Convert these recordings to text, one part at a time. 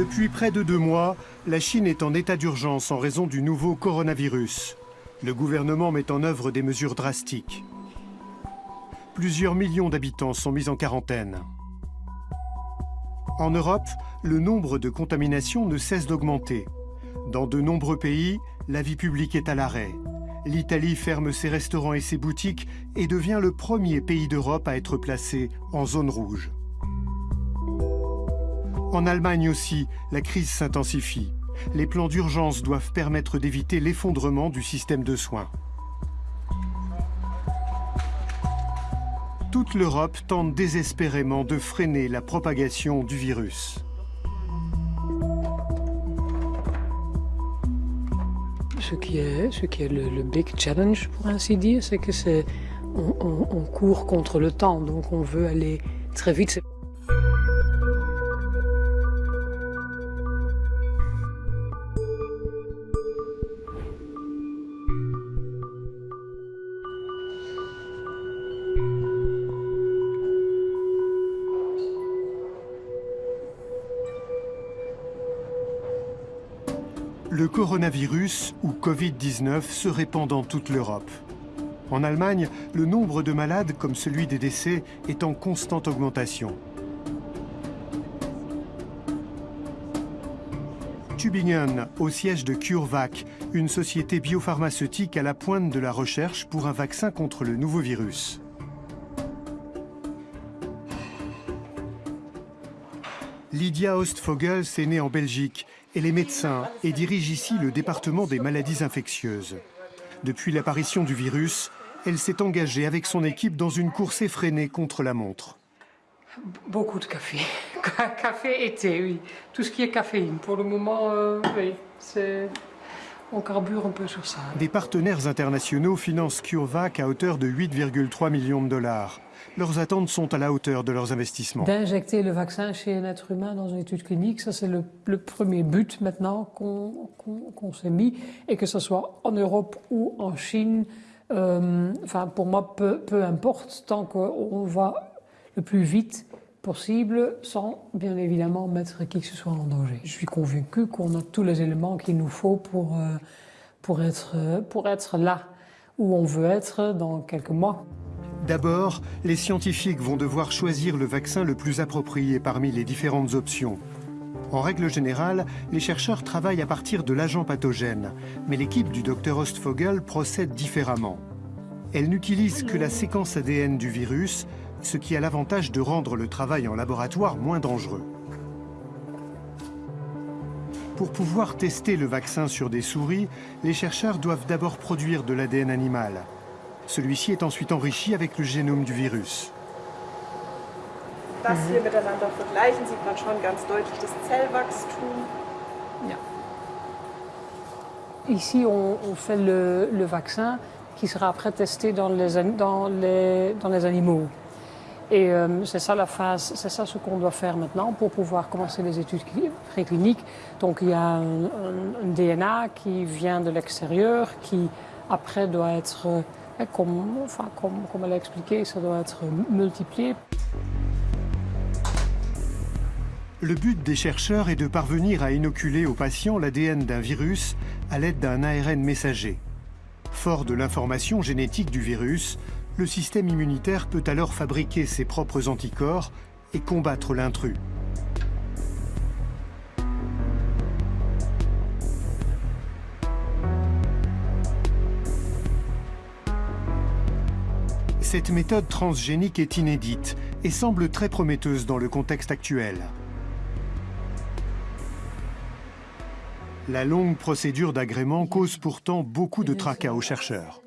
Depuis près de deux mois, la Chine est en état d'urgence en raison du nouveau coronavirus. Le gouvernement met en œuvre des mesures drastiques. Plusieurs millions d'habitants sont mis en quarantaine. En Europe, le nombre de contaminations ne cesse d'augmenter. Dans de nombreux pays, la vie publique est à l'arrêt. L'Italie ferme ses restaurants et ses boutiques et devient le premier pays d'Europe à être placé en zone rouge. En Allemagne aussi, la crise s'intensifie. Les plans d'urgence doivent permettre d'éviter l'effondrement du système de soins. toute l'Europe tente désespérément de freiner la propagation du virus. Ce qui est, ce qui est le, big challenge, pour ainsi dire, c'est que c'est on, court contre le temps, donc on veut aller très vite. Coronavirus, ou Covid-19, se répand dans toute l'Europe. En Allemagne, le nombre de malades, comme celui des décès, est en constante augmentation. Tübingen, au siège de CureVac, une société biopharmaceutique à la pointe de la recherche pour un vaccin contre le nouveau virus. Lydia Ostfogel est née en Belgique. Elle est médecin et dirige ici le département des maladies infectieuses. Depuis l'apparition du virus, elle s'est engagée avec son équipe dans une course effrénée contre la montre. Beaucoup de café. café et thé, oui. Tout ce qui est caféine. Pour le moment, euh, oui, on carbure un peu sur ça. Des partenaires internationaux financent CureVac à hauteur de 8,3 millions de dollars leurs attentes sont à la hauteur de leurs investissements. D'injecter le vaccin chez un être humain dans une étude clinique, ça c'est le, premier but maintenant qu'on s'est mis, et que ce soit en Europe ou en Chine, euh, enfin pour moi peu, importe, tant qu'on va le plus vite possible sans bien évidemment mettre qui que ce soit en danger. Je suis convaincu qu'on a tous les éléments qu'il nous faut pour, euh, pour, être, pour être là où on veut être dans quelques mois. D'abord, les scientifiques vont devoir choisir le vaccin le plus approprié parmi les différentes options. En règle générale, les chercheurs travaillent à partir de l'agent pathogène, mais l'équipe du Dr Ostfogel procède différemment. Elle n'utilise que la séquence ADN du virus, ce qui a l'avantage de rendre le travail en laboratoire moins dangereux. Pour pouvoir tester le vaccin sur des souris, les chercheurs doivent d'abord produire de l'ADN animal. Celui-ci est ensuite enrichi avec le génome du virus. Das hier miteinander vergleichen, sieht man schon ganz deutlich das Zellwachstum. Ja. Ici, on, on fait le, le, vaccin qui sera après testé dans les, dans les, dans les animaux. Et euh, c'est ça la phase, c'est ça ce qu'on doit faire maintenant pour pouvoir commencer les études précliniques. Donc il y a un, un, un DNA qui vient de l'extérieur, qui après doit être comme, elle a expliqué, ça doit être multiplié. Le but des chercheurs est de parvenir à inoculer aux patients l'ADN d'un virus à l'aide d'un ARN messager. Fort de l'information génétique du virus, le système immunitaire peut alors fabriquer ses propres anticorps et combattre l'intrus. Cette méthode transgénique est inédite et semble très prometteuse dans le contexte actuel. La longue procédure d'agrément cause pourtant beaucoup de tracas aux chercheurs.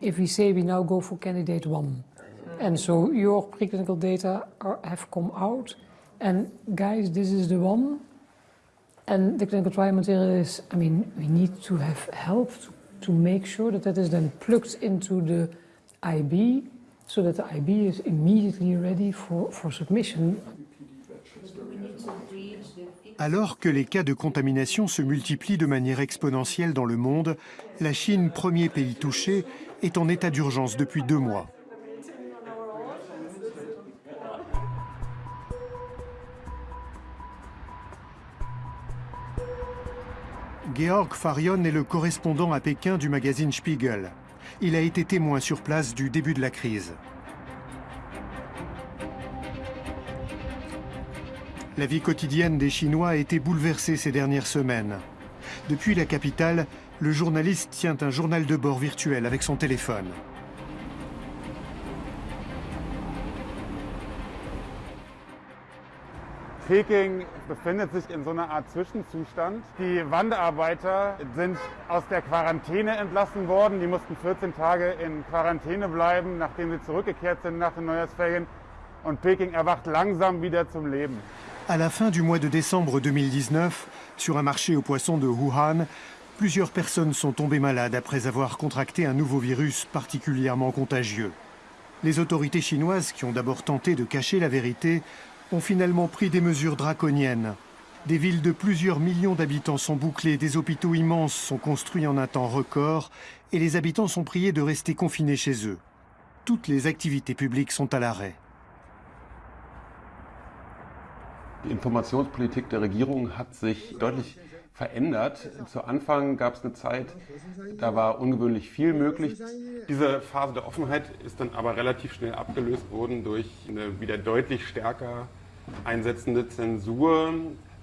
If we say we now go for candidate one, and so your preclinical data are, have come out, and guys, this is the one, And the clinical trial material is, I mean, we need to have help to, to make sure that that is then plugged into the IB so that the IB is immediately ready for, for submission. Alors que les cas de contamination se multiplient de manière exponentielle dans le monde, la Chine, premier pays touché, est en état d'urgence depuis deux mois. Georg Farion est le correspondant à Pékin du magazine Spiegel. Il a été témoin sur place du début de la crise. La vie quotidienne des Chinois a été bouleversée ces dernières semaines. Depuis la capitale, le journaliste tient un journal de bord virtuel avec son téléphone. Peking befindet sich in so einer Art Zwischenzustand. Die Wanderarbeiter sind aus der Quarantäne entlassen worden. Die mussten 14 Tage in Quarantäne bleiben, nachdem sie zurückgekehrt sind nach den Neujahrsferien. Und Peking erwacht langsam wieder zum Leben. À la fin du mois de décembre 2019, sur un marché aux poissons de Wuhan, plusieurs personnes sont tombées malades après avoir contracté un nouveau virus particulièrement contagieux. Les autorités chinoises, qui ont d'abord tenté de cacher la vérité, ont finalement pris des mesures draconiennes. Des villes de plusieurs millions d'habitants sont bouclées, des hôpitaux immenses sont construits en un temps record et les habitants sont priés de rester confinés chez eux. Toutes les activités publiques sont à l'arrêt. Die Informationspolitik der Regierung hat sich deutlich verändert. Zu Anfang gab es eine Zeit, da war ungewöhnlich viel möglich. Diese Phase der Offenheit ist dann aber relativ schnell abgelöst worden durch eine wieder deutlich stärker einsetzende Zensur.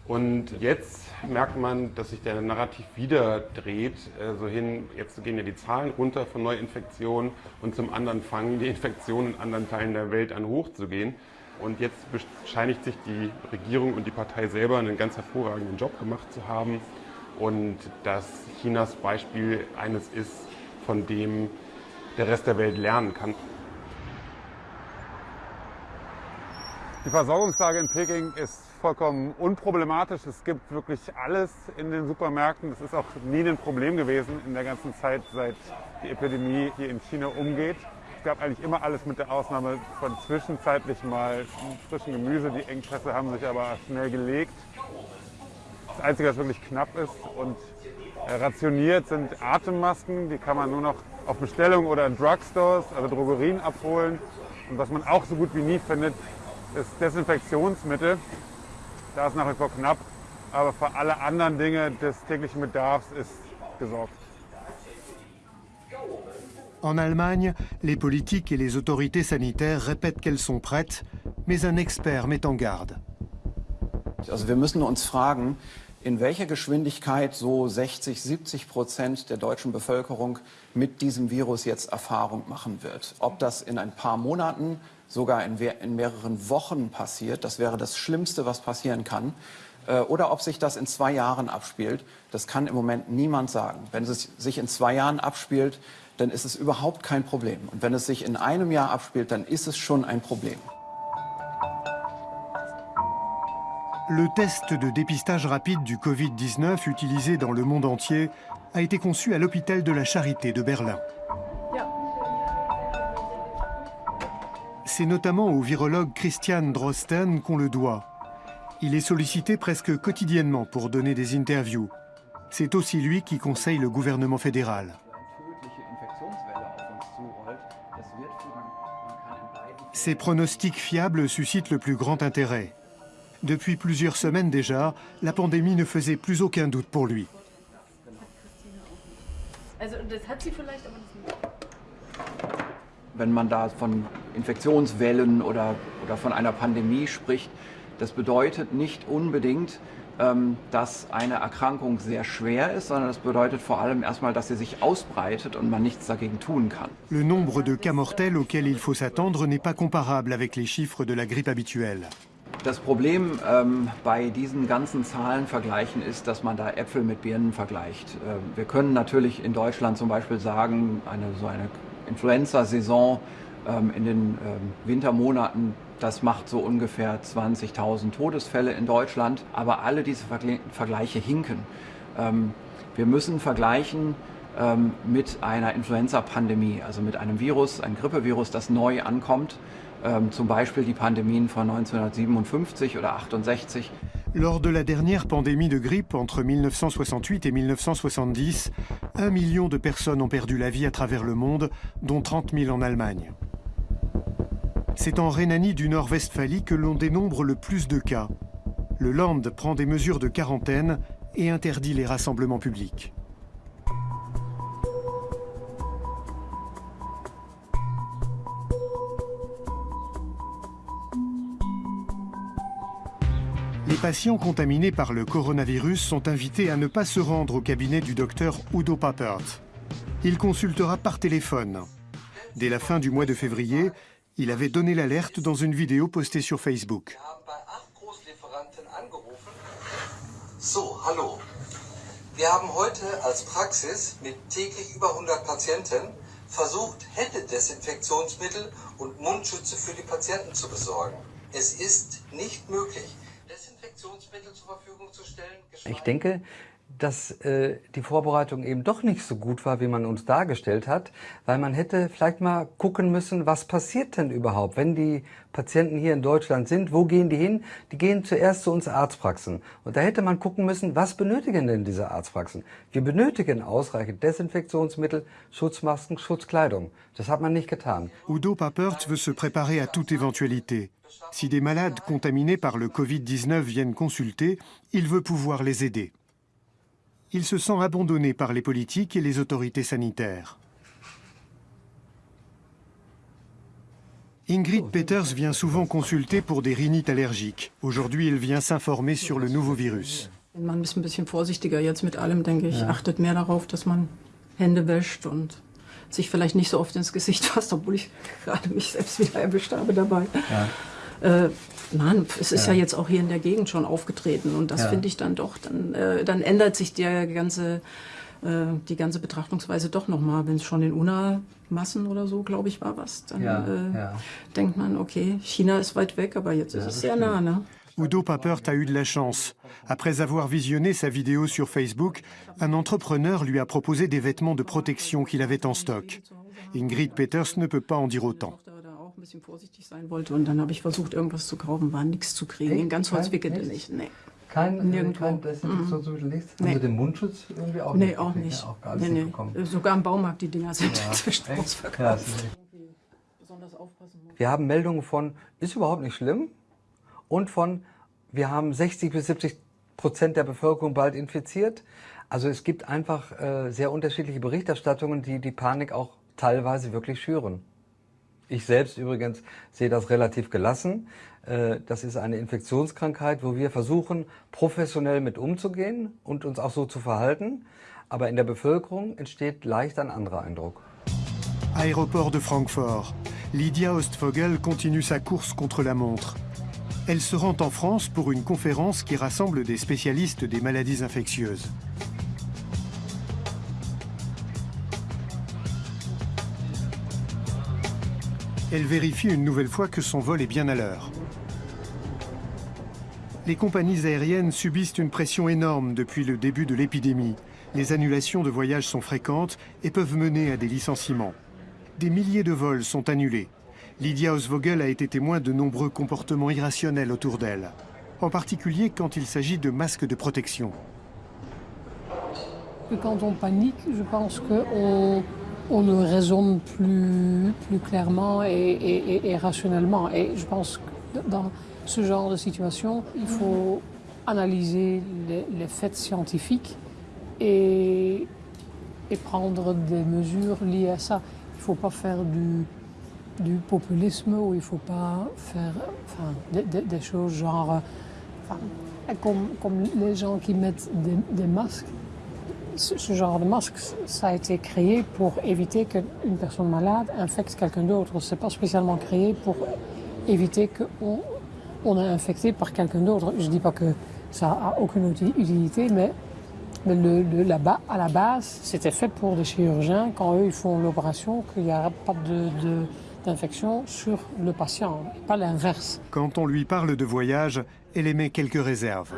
Und jetzt merkt man, dass sich der Narrativ wieder dreht. Also hin, jetzt gehen ja die Zahlen runter von Neuinfektionen und zum anderen fangen die Infektionen in anderen Teilen der Welt an hochzugehen. Und jetzt bescheinigt sich die Regierung und die Partei selber einen ganz hervorragenden Job gemacht zu haben und dass Chinas Beispiel eines ist, von dem der Rest der Welt lernen kann. Die Versorgungslage in Peking ist vollkommen unproblematisch. Es gibt wirklich alles in den Supermärkten. Das ist auch nie ein Problem gewesen in der ganzen Zeit, seit die Epidemie hier in China umgeht. Es gab eigentlich immer alles mit der Ausnahme von zwischenzeitlich mal frischen Gemüse. Die Engpässe haben sich aber schnell gelegt. Das Einzige, was wirklich knapp ist und rationiert, sind Atemmasken. Die kann man nur noch auf Bestellung oder in Drugstores, also Drogerien abholen. Und was man auch so gut wie nie findet, ist Desinfektionsmittel. Da ist nach wie vor knapp, aber für alle anderen Dinge des täglichen Bedarfs ist gesorgt. En Allemagne, les politiques et les autorités sanitaires répètent qu'elles sont prêtes, mais un expert met en garde. Also wir müssen uns fragen, in welcher Geschwindigkeit so 60, 70 Prozent der deutschen Bevölkerung mit diesem Virus jetzt Erfahrung machen wird. Ob das in ein paar Monaten, sogar in, in mehreren Wochen passiert, das wäre das Schlimmste, was passieren kann. Äh, oder ob sich das in zwei Jahren abspielt, das kann im Moment niemand sagen. Wenn es sich in zwei Jahren abspielt, dann ist es überhaupt kein Problem. Und wenn es sich in einem Jahr abspielt, dann ist es schon ein Problem. Le test de dépistage rapide du Covid-19 utilisé dans le monde entier a été conçu à l'hôpital de la Charité de Berlin. C'est notamment au virologue Christian Drosten qu'on le doit. Il est sollicité presque quotidiennement pour donner des interviews. C'est aussi lui qui conseille le gouvernement fédéral. Ces pronostics fiables suscitent le plus grand intérêt. Depuis plusieurs semaines déjà, la pandémie ne faisait plus aucun doute pour lui. Wenn man da von Infektionswellen oder, oder von einer Pandemie spricht, das bedeutet nicht unbedingt, ähm, dass eine Erkrankung sehr schwer ist, sondern das bedeutet vor allem erstmal, dass sie sich ausbreitet und man nichts dagegen tun kann. Le nombre de cas mortels auxquels il faut s'attendre n'est pas comparable avec les chiffres de la grippe habituelle. Das Problem ähm, bei diesen ganzen Zahlenvergleichen ist, dass man da Äpfel mit Birnen vergleicht. Ähm, wir können natürlich in Deutschland zum Beispiel sagen, eine, so eine Influenza-Saison ähm, in den ähm, Wintermonaten, das macht so ungefähr 20.000 Todesfälle in Deutschland. Aber alle diese Vergle Vergleiche hinken. Ähm, wir müssen vergleichen ähm, mit einer Influenza-Pandemie, also mit einem Virus, ein Grippevirus, das neu ankommt. Ähm, zum Beispiel die Pandemien von 1957 oder 68. Lors de la dernière pandémie de grippe entre 1968 et 1970, un million de personnes ont perdu la vie à travers le monde, dont 30 000 en Allemagne. C'est en Rhénanie du Nord-Westphalie que l'on dénombre le plus de cas. Le Land prend des mesures de quarantaine et interdit les rassemblements publics. Patients contaminés par le coronavirus sont invités à ne pas se rendre au cabinet du docteur Udo Pappert. Il consultera par téléphone. Dès la fin du mois de février, il avait donné l'alerte dans une vidéo postée sur Facebook. So, hallo. Wir haben heute als Praxis mit täglich über 100 Patienten versucht, Händedesinfektionsmittel und Mundschütze für die Patienten zu besorgen. Es ist nicht möglich, Desinfektionsmittel zur Verfügung zu stellen. Ich denke, dass äh, die Vorbereitung eben doch nicht so gut war, wie man uns dargestellt hat, weil man hätte vielleicht mal gucken müssen, was passiert denn überhaupt, wenn die Patienten hier in Deutschland sind, wo gehen die hin? Die gehen zuerst zu uns Arztpraxen. Und da hätte man gucken müssen, was benötigen denn diese Arztpraxen? Wir benötigen ausreichend Desinfektionsmittel, Schutzmasken, Schutzkleidung. Das hat man nicht getan. Udo Papert veut se préparer à toute éventualité. Si des malades contaminés par le Covid-19 viennent consulter, il veut pouvoir les aider. Il se sent abandonné par les politiques et les autorités sanitaires. Ingrid Peters vient souvent consulter pour des rhinites allergiques. Aujourd'hui, elle vient s'informer sur le nouveau virus. Man ist ein bisschen vorsichtiger jetzt mit allem, denke ich. Achtet mehr darauf, dass man Hände wäscht und sich vielleicht nicht so oft ins Gesicht fasst, obwohl ich gerade mich selbst wieder erwischt habe dabei. Ja. Äh, Nein, es ist ja. ja. jetzt auch hier in der Gegend schon aufgetreten und das ja. finde ich dann doch, dann, äh, dann ändert sich der ganze, äh, die ganze Betrachtungsweise doch nochmal. Wenn es schon in UNA-Massen oder so, glaube ich, war was, dann ja, äh, denkt man, okay, China ist weit weg, aber jetzt ist es sehr nah. Ne? Udo Papert a eu de la chance. Après avoir visionné sa vidéo sur Facebook, un entrepreneur lui a proposé des vêtements de protection qu'il avait en stock. Ingrid Peters ne peut pas en dire autant. Bisschen vorsichtig sein wollte. Und dann habe ich versucht, irgendwas zu kaufen, war nichts zu kriegen. In ganz Holz wickelte nicht. Nee. Kein, Nirgendwo. kein Desinfektionsmittel, nichts? Nee. Also den Mundschutz irgendwie auch nee, nicht? Auch nicht. Nee, auch gar nee, nee. Bekommen. Sogar im Baumarkt, die Dinger sind ja. inzwischen ausverkauft. Ja, wir haben Meldungen von, ist überhaupt nicht schlimm, und von, wir haben 60 bis 70 Prozent der Bevölkerung bald infiziert. Also es gibt einfach äh, sehr unterschiedliche Berichterstattungen, die die Panik auch teilweise wirklich schüren. Ich selbst übrigens sehe das relativ gelassen. Äh, das ist eine Infektionskrankheit, wo wir versuchen, professionell mit umzugehen und uns auch so zu verhalten. Aber in der Bevölkerung entsteht leicht ein anderer Eindruck. Aéroport de Francfort. Lydia Ostvogel continue sa course contre la montre. Elle se rend en France pour une conférence qui rassemble des spécialistes des maladies infectieuses. Elle vérifie une nouvelle fois que son vol est bien à l'heure. Les compagnies aériennes subissent une pression énorme depuis le début de l'épidémie. Les annulations de voyages sont fréquentes et peuvent mener à des licenciements. Des milliers de vols sont annulés. Lydia Osvogel a été témoin de nombreux comportements irrationnels autour d'elle, en particulier quand il s'agit de masques de protection. Quand on panique, je pense qu'on on le raisonne plus, plus clairement et, rationnellement. Et je pense que dans ce genre de situation, il faut analyser les, faits scientifiques et, prendre des mesures liées à ça. Il ne faut pas faire du, populisme ou il ne faut pas faire des, choses genre... comme, les gens qui mettent des masques ce genre de masque, ça a été créé pour éviter qu'une personne malade infecte quelqu'un d'autre. Ce n'est pas spécialement créé pour éviter qu'on on est infecté par quelqu'un d'autre. Je ne dis pas que ça a aucune utilité, mais, le, le, à la base, c'était fait pour des chirurgiens quand eux ils font l'opération, qu'il n'y a pas d'infection sur le patient, pas l'inverse. Quand on lui parle de voyage, elle émet quelques réserves.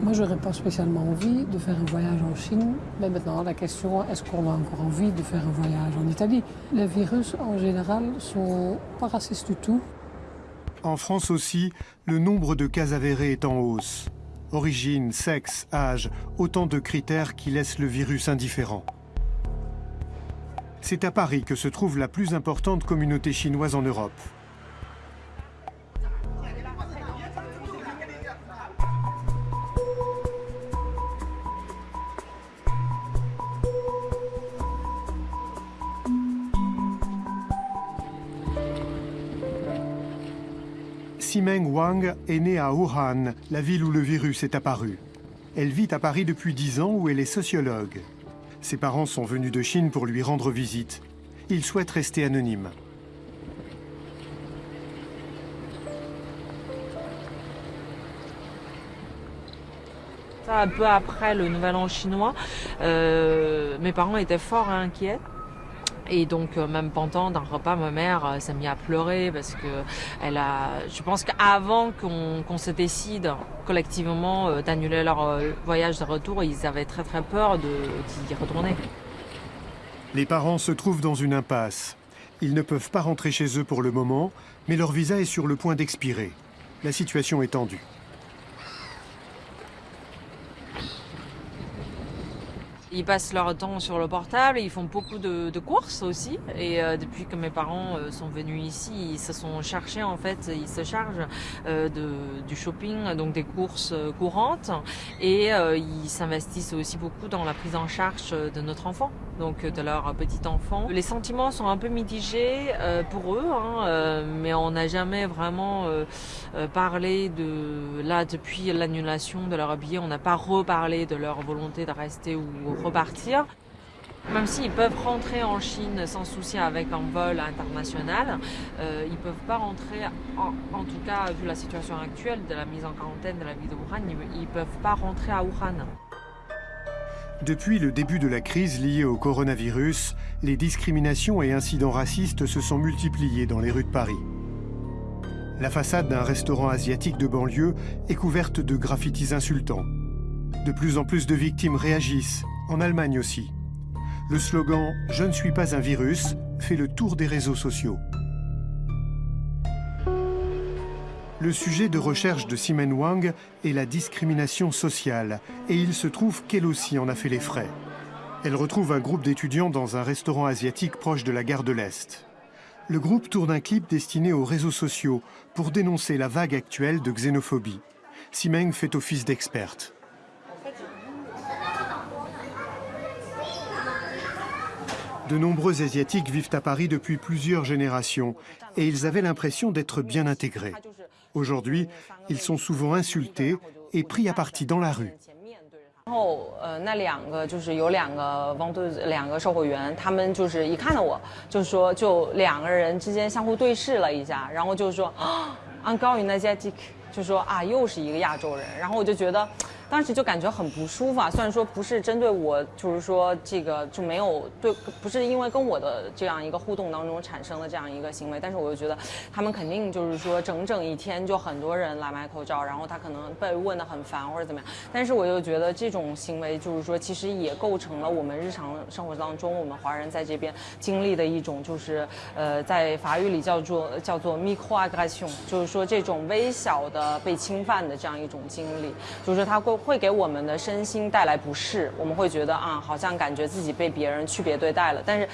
Moi, je n'aurais pas spécialement envie de faire un voyage en Chine, mais maintenant la question est-ce qu'on a encore envie de faire un voyage en Italie? Les virus en général sont pas racistes du tout. En France aussi, le nombre de cas avérés est en hausse. Origine, sexe, âge, autant de critères qui laissent le virus indifférent. C'est à Paris que se trouve la plus importante communauté chinoise en Europe. Simeng Wang est née à Wuhan, la ville où le virus est apparu. Elle vit à Paris depuis 10 ans où elle est sociologue. Ses parents sont venus de Chine pour lui rendre visite. Il souhaite rester anonyme. Un peu après le Nouvel An chinois, euh, mes parents étaient fort inquiets. Et donc euh, même pendant d'un repas, ma mère euh, s'est mise à pleurer parce que elle a. Je pense qu'avant qu'on se décide collectivement d'annuler leur voyage de retour, ils avaient très très peur d'y retourner. Les parents se trouvent dans une impasse. Ils ne peuvent pas rentrer chez eux pour le moment, mais leur visa est sur le point d'expirer. La situation est tendue. Ils passent leur temps sur le portable, ils font beaucoup de, courses aussi. Et euh, depuis que mes parents euh, sont venus ici, ils se sont cherchés en fait, ils se chargent euh, de, du shopping, donc des courses courantes. Et ils s'investissent aussi beaucoup dans la prise en charge de notre enfant, donc de leur petit enfant. Les sentiments sont un peu mitigés pour eux, hein, mais on n'a jamais vraiment parlé de là depuis l'annulation de leur billet, on n'a pas reparlé de leur volonté de rester ou repartir. Même s'ils peuvent rentrer en Chine sans souci avec un vol international, euh, ils ne peuvent pas rentrer, en, tout cas vu la situation actuelle de la mise en quarantaine de la ville de Wuhan, ils ne peuvent pas rentrer à Wuhan. Depuis le début de la crise liée au coronavirus, les discriminations et incidents racistes se sont multipliés dans les rues de Paris. La façade d'un restaurant asiatique de banlieue est couverte de graffitis insultants. De plus en plus de victimes réagissent, en Allemagne aussi. Le slogan ⁇ Je ne suis pas un virus ⁇ fait le tour des réseaux sociaux. Le sujet de recherche de Simen Wang est la discrimination sociale, et il se trouve qu'elle aussi en a fait les frais. Elle retrouve un groupe d'étudiants dans un restaurant asiatique proche de la gare de l'Est. Le groupe tourne un clip destiné aux réseaux sociaux pour dénoncer la vague actuelle de xénophobie. Simeng fait office d'experte. De nombreux Asiatiques vivent à Paris depuis plusieurs générations et ils avaient l'impression d'être bien intégrés. Aujourd'hui, ils sont souvent insultés et pris à partie dans la rue. «当时就感觉很不舒服啊，虽然说不是针对我，就是说这个就没有对，不是因为跟我的这样一个互动当中产生了这样一个行为，但是我就觉得他们肯定就是说整整一天就很多人来买口罩，然后他可能被问的很烦或者怎么样，但是我就觉得这种行为就是说其实也构成了我们日常生活当中我们华人在这边经历的一种就是呃在法语里叫做叫做 microaggression，就是说这种微小的被侵犯的这样一种经历，就是说他会。会给我们的身心带来不适，我们会觉得啊，好像感觉自己被别人区别对待了。但是。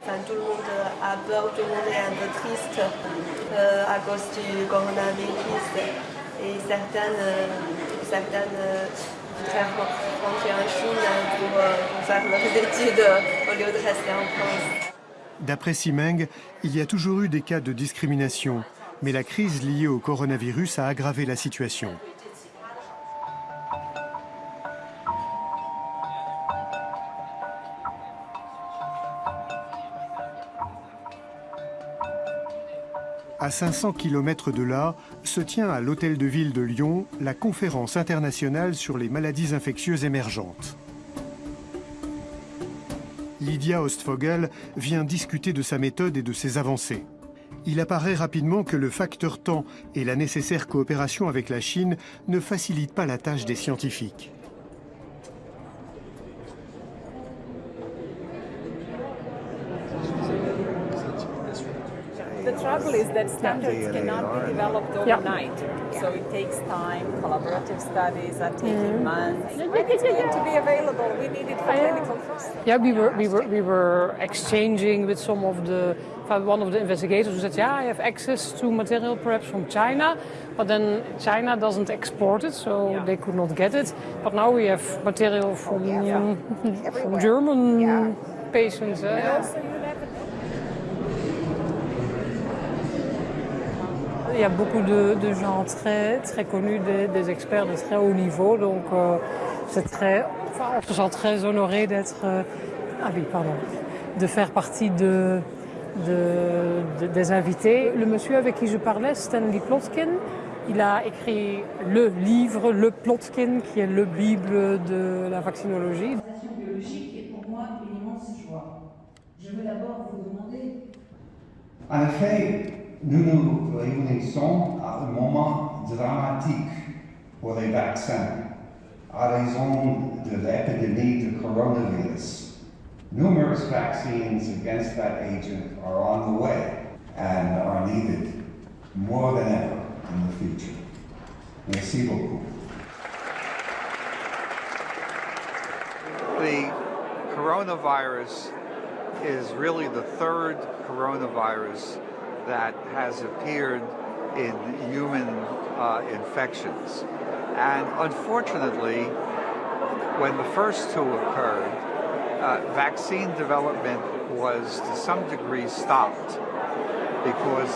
Enfin, tout le monde a peur, tout le monde est un peu triste euh, à cause du coronavirus. Et certaines, certaines voudraient rentrer en Chine pour, pour faire leurs études au lieu de rester en France. D'après Simeng, il y a toujours eu des cas de discrimination mais la crise liée au coronavirus a aggravé la situation. À 500 km de là, se tient à l'Hôtel de Ville de Lyon la conférence internationale sur les maladies infectieuses émergentes. Lydia Ostfogel vient discuter de sa méthode et de ses avancées il apparaît rapidement que le facteur temps et la nécessaire coopération avec la Chine ne facilitent pas la tâche des scientifiques. The trouble is that standards cannot be developed overnight. So it takes time. Collaborative studies are taking mm. months. It's going to be available. We need it for clinical trials. Yeah, we were, we, were, we were exchanging with some of the, one of the investigators who said, yeah, I have access to material perhaps from China, but then China doesn't export it, so yeah. they could not get it. But now we have material from, yeah. from German yeah. patients. Uh, il y a beaucoup de, gens très, très connus, des, experts de très haut niveau. Donc, euh, c'est très, enfin, on se sent très honoré d'être, euh, ah oui, pardon, de faire partie de, des invités. Le monsieur avec qui je parlais, Stanley Plotkin, il a écrit le livre, le Plotkin, qui est le Bible de la vaccinologie. biologique est pour moi une immense joie. Je veux d'abord vous demander. En effet, nous nous réunissons à un moment dramatique pour les vaccins, à raison de l'épidémie de coronavirus. Numerous vaccines against that agent are on the way and are needed more than ever in the future. Merci beaucoup. The coronavirus is really the third coronavirus that has appeared in human uh, infections. And unfortunately, when the first two occurred, uh, vaccine development was to some degree stopped because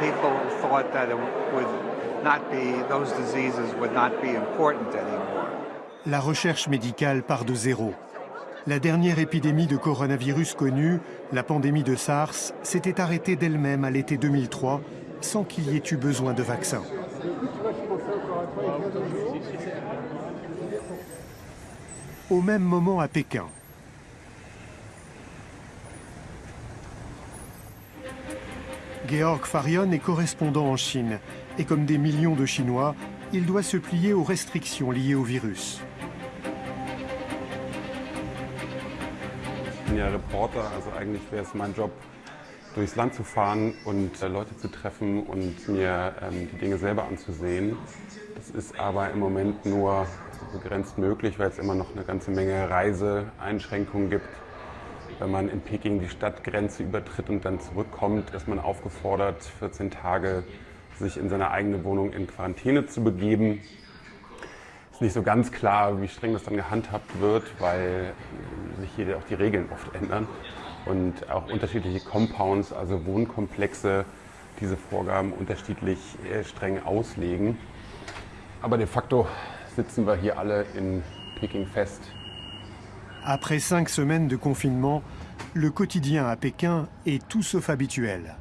people thought that it would not be, those diseases would not be important anymore. La recherche médicale part de zéro. La dernière épidémie de coronavirus connue, la pandémie de SARS, s'était arrêtée d'elle-même à l'été 2003 sans qu'il y ait eu besoin de vaccin. Au même moment à Pékin. Georg Farion est correspondant en Chine et comme des millions de Chinois, il doit se plier aux restrictions liées au virus. Bin ja Reporter, also eigentlich wäre es mein Job, durchs Land zu fahren und äh, Leute zu treffen und mir ähm, die Dinge selber anzusehen. Das ist aber im Moment nur begrenzt möglich, weil es immer noch eine ganze Menge Reiseeinschränkungen gibt. Wenn man in Peking die Stadtgrenze übertritt und dann zurückkommt, ist man aufgefordert, 14 Tage sich in seine eigene Wohnung in Quarantäne zu begeben ist nicht so ganz klar, wie streng das dann gehandhabt wird, weil sich hier auch die Regeln oft ändern und auch unterschiedliche Compounds, also Wohnkomplexe, diese Vorgaben unterschiedlich äh, streng auslegen. Aber de facto sitzen wir hier alle in Peking fest. Après cinq semaines de confinement, le quotidien à Pékin est tout sauf habituel.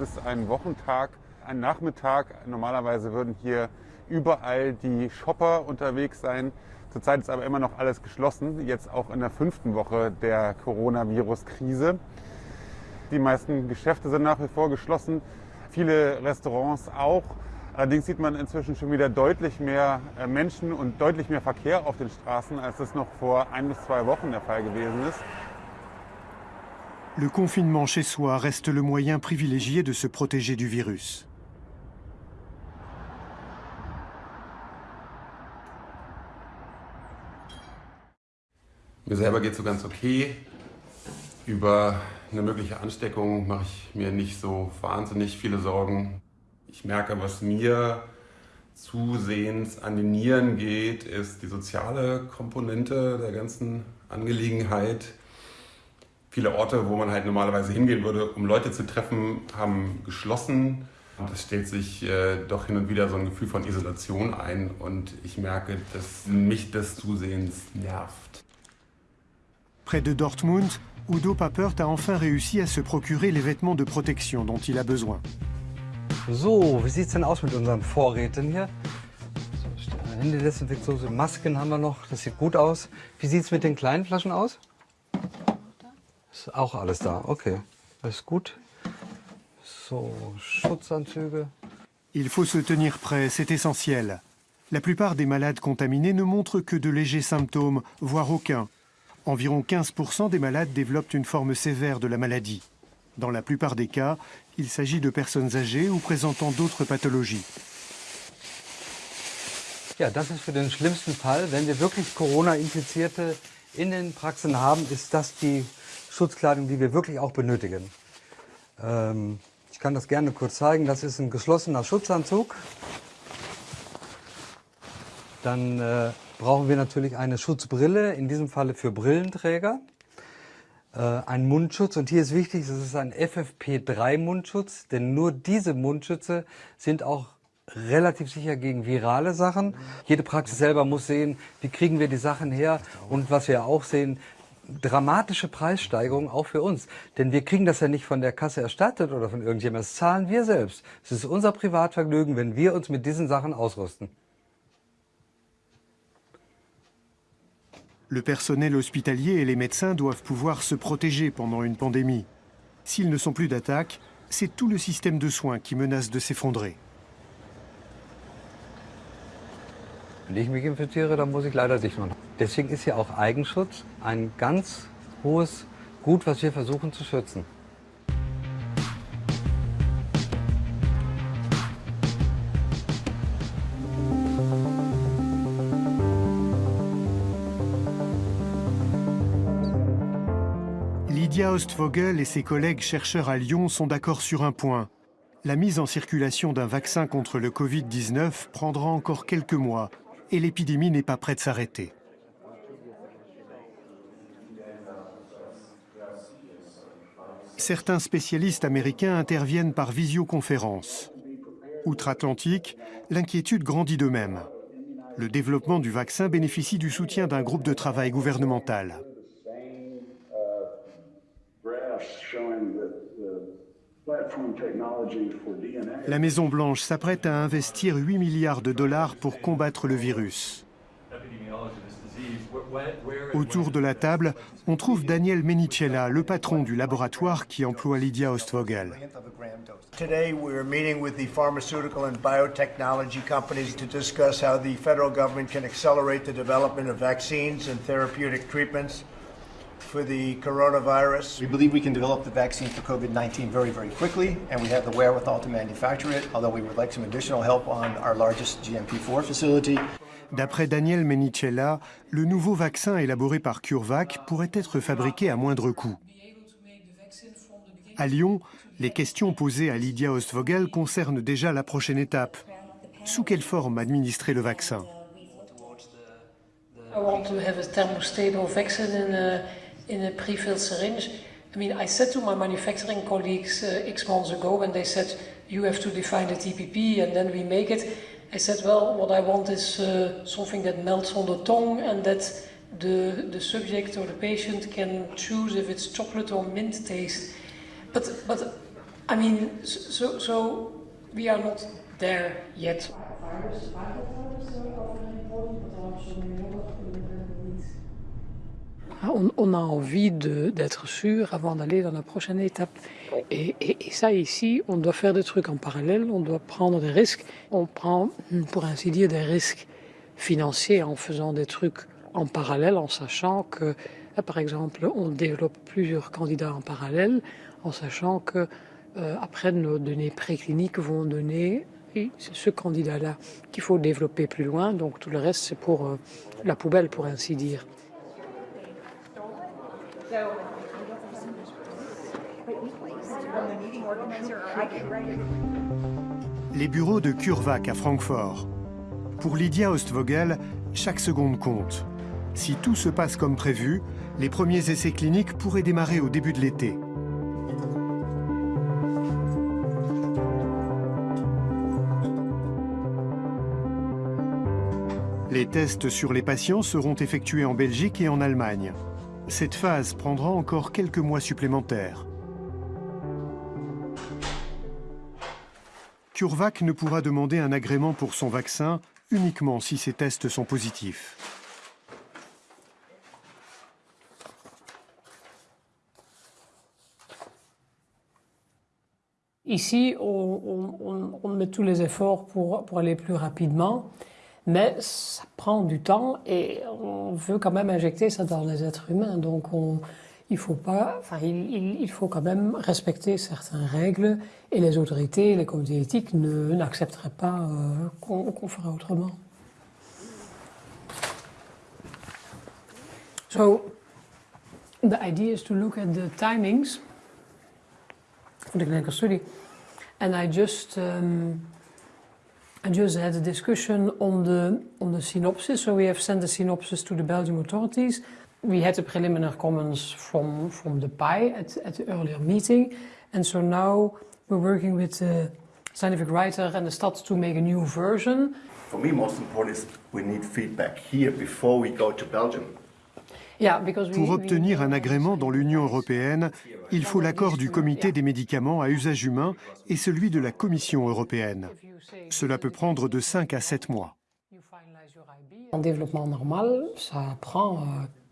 Es ist ein Wochentag, ein Nachmittag. Normalerweise würden hier überall die Shopper unterwegs sein. Zurzeit ist aber immer noch alles geschlossen, jetzt auch in der fünften Woche der Coronavirus-Krise. Die meisten Geschäfte sind nach wie vor geschlossen, viele Restaurants auch. Allerdings sieht man inzwischen schon wieder deutlich mehr äh, Menschen und deutlich mehr Verkehr auf den Straßen, als das noch vor ein bis zwei Wochen der Fall gewesen ist. Le confinement chez soi reste le moyen privilégié de se protéger du virus. Mir selber geht es so ganz okay. Über eine mögliche Ansteckung mache ich mir nicht so wahnsinnig viele Sorgen. Ich merke, was mir zusehends an den Nieren geht, ist die soziale Komponente der ganzen Angelegenheit. Viele Orte, wo man halt normalerweise hingehen würde, um Leute zu treffen, haben geschlossen. Und es stellt sich äh, doch hin und wieder so ein Gefühl von Isolation ein und ich merke, dass mich das zusehends nervt. Près de Dortmund, Udo Papert a enfin réussi à se procurer les vêtements de protection dont il a besoin. So, wie sieht's denn aus mit unseren Vorräten hier? Händedesinfektion, Masken haben wir noch, das sieht gut aus. Wie sieht's mit den kleinen Flaschen aus? Ist auch alles da, okay. Alles gut. So, Schutzanzüge. Il faut se tenir prêt, c'est essentiel. La plupart des malades contaminés ne montrent que de légers symptômes, voire aucun. Environ 15% des malades développent une forme sévère de la maladie. Dans la plupart des cas, il s'agit de personnes âgées ou présentant d'autres pathologies. Ja, das ist für den schlimmsten Fall. Wenn wir wirklich Corona-Infizierte in den Praxen haben, ist das die Schutzkleidung, die wir wirklich auch benötigen. Ähm, ich kann das gerne kurz zeigen. Das ist ein geschlossener Schutzanzug. Dann äh, brauchen wir natürlich eine Schutzbrille, in diesem Falle für Brillenträger. äh, ein Mundschutz. Und hier ist wichtig, es ist ein FFP3-Mundschutz, denn nur diese Mundschütze sind auch relativ sicher gegen virale Sachen. Jede Praxis selber muss sehen, wie kriegen wir die Sachen her. Und was wir auch sehen, dramatische Preissteigerungen auch für uns. Denn wir kriegen das ja nicht von der Kasse erstattet oder von irgendjemandem. Das zahlen wir selbst. Es ist unser Privatvergnügen, wenn wir uns mit diesen Sachen ausrüsten. Le personnel hospitalier et les médecins doivent pouvoir se protéger pendant une pandémie. S'ils ne sont plus d'attaque, c'est tout le système de soins qui menace de s'effondrer. Wenn ich mich infiziere, dann muss ich leider dicht machen. Deswegen ist ja auch Eigenschutz ein ganz hohes Gut, was wir versuchen zu schützen. Lydia Ostvogel et ses collègues chercheurs à Lyon sont d'accord sur un point. La mise en circulation d'un vaccin contre le Covid-19 prendra encore quelques mois et l'épidémie n'est pas prête de s'arrêter. Certains spécialistes américains interviennent par visioconférence. Outre-Atlantique, l'inquiétude grandit de même. Le développement du vaccin bénéficie du soutien d'un groupe de travail gouvernemental. La Maison-Blanche s'apprête à investir 8 milliards de dollars pour combattre le virus. Autour de la table, on trouve Daniel Menicella, le patron du laboratoire qui emploie Lydia Ostvogel. Today we're meeting with the pharmaceutical and biotechnology companies to discuss how the federal government can accelerate the development of vaccines and therapeutic treatments for the coronavirus. We believe we can develop the vaccine for COVID-19 very, very quickly, and we have the wherewithal to manufacture it, although we would like some additional help on our largest GMP4 facility. D'après Daniel Menicella, le nouveau vaccin élaboré par CureVac pourrait être fabriqué à moindre coût. À Lyon, les questions posées à Lydia Ostvogel concernent déjà la prochaine étape. Sous quelle forme administrer le vaccin? I want to have a thermostable vaccine in a, in a pre-filled syringe. I mean, I said to my manufacturing colleagues uh, X months ago when they said, you have to define the TPP and then we make it. I said, well, what I want is uh, something that melts on the tongue and that the, the subject or the patient can choose if it's chocolate or mint taste. But, but I mean, so, so we are not there yet. Ah, on, on, a envie d'être sûr avant d'aller dans la prochaine étape. Et, et, et, ça, ici, on doit faire des trucs en parallèle, on doit prendre des risques. On prend, pour ainsi dire, des risques financiers en faisant des trucs en parallèle, en sachant que, par exemple, on développe plusieurs candidats en parallèle, en sachant que euh, après nos données précliniques vont donner c'est ce candidat-là qu'il faut développer plus loin, donc tout le reste c'est pour euh, la poubelle, pour ainsi dire. Les bureaux de CureVac à Francfort. Pour Lydia Ostvogel, chaque seconde compte. Si tout se passe comme prévu, les premiers essais cliniques pourraient démarrer au début de l'été. Les tests sur les patients seront effectués en Belgique et en Allemagne. Cette phase prendra encore quelques mois supplémentaires. CureVac ne pourra demander un agrément pour son vaccin uniquement si ces tests sont positifs. Ici, on, met tous les efforts pour aller plus rapidement. Mais ça prend du temps et on veut quand même injecter ça dans les êtres humains. Donc on, il faut pas, enfin il, faut quand même respecter certaines règles et les autorités, les comités éthiques n'accepteraient pas euh, qu'on qu ferait autrement. So the idea is to look at the timings for the clinical study, and I just. Um, I just had a discussion on the on the synopsis. So we have sent the synopsis to the Belgian authorities. we had the preliminary comments from, from the PI at, at the earlier meeting. And so now we're working with the scientific writer and the Stad to make a new version. For me, most important is we need feedback here before we go to Belgium. Yeah, because we, Pour obtenir un agrément dans l'Union européenne, il faut l'accord du Comité des médicaments à usage humain et celui de la Commission européenne. Cela peut prendre de 5 à 7 mois. En développement normal, ça prend euh,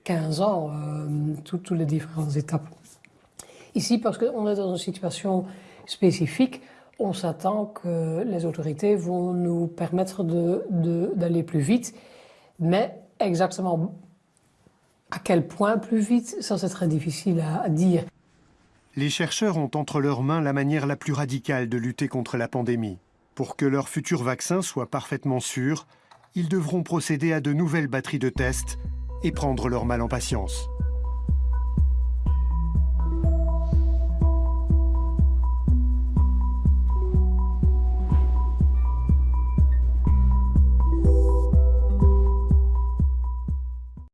15 ans, euh, tout- toutes les différentes étapes. Ici, parce qu'on est dans une situation spécifique, on s'attend que les autorités vont nous permettre de- de- d'aller plus vite, mais exactement à quel point plus vite, ça c'est très difficile à, dire. Les chercheurs ont entre leurs mains la manière la plus radicale de lutter contre la pandémie. Pour que leur futur vaccin soit parfaitement sûr, ils devront procéder à de nouvelles batteries de tests et prendre leur mal en patience.